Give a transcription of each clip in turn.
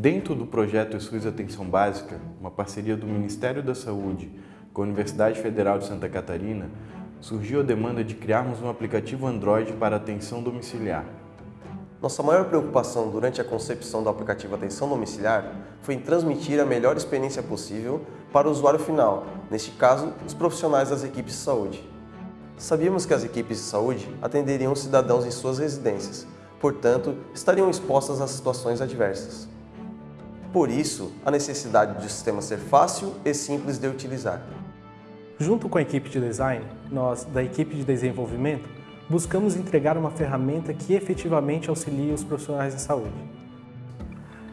Dentro do projeto SUS Atenção Básica, uma parceria do Ministério da Saúde com a Universidade Federal de Santa Catarina, surgiu a demanda de criarmos um aplicativo Android para atenção domiciliar. Nossa maior preocupação durante a concepção do aplicativo Atenção Domiciliar foi em transmitir a melhor experiência possível para o usuário final, neste caso, os profissionais das equipes de saúde. Sabíamos que as equipes de saúde atenderiam cidadãos em suas residências, portanto, estariam expostas a situações adversas. Por isso, a necessidade de o sistema ser fácil e simples de utilizar. Junto com a equipe de design, nós, da equipe de desenvolvimento, buscamos entregar uma ferramenta que efetivamente auxilie os profissionais de saúde.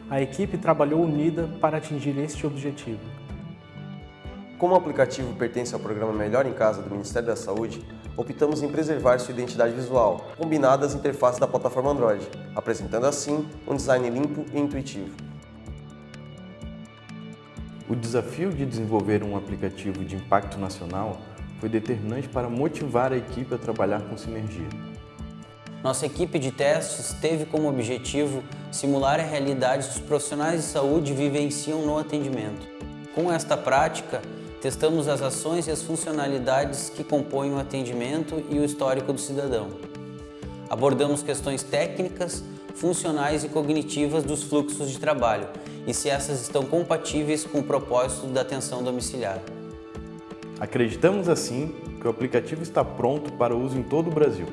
A equipe trabalhou unida para atingir este objetivo. Como o aplicativo pertence ao programa Melhor em Casa do Ministério da Saúde, optamos em preservar sua identidade visual, combinada às interfaces da plataforma Android, apresentando assim um design limpo e intuitivo. O desafio de desenvolver um aplicativo de impacto nacional foi determinante para motivar a equipe a trabalhar com sinergia. Nossa equipe de testes teve como objetivo simular a realidade que os profissionais de saúde vivenciam no atendimento. Com esta prática, testamos as ações e as funcionalidades que compõem o atendimento e o histórico do cidadão. Abordamos questões técnicas, funcionais e cognitivas dos fluxos de trabalho e se essas estão compatíveis com o propósito da atenção domiciliar. Acreditamos assim que o aplicativo está pronto para uso em todo o Brasil.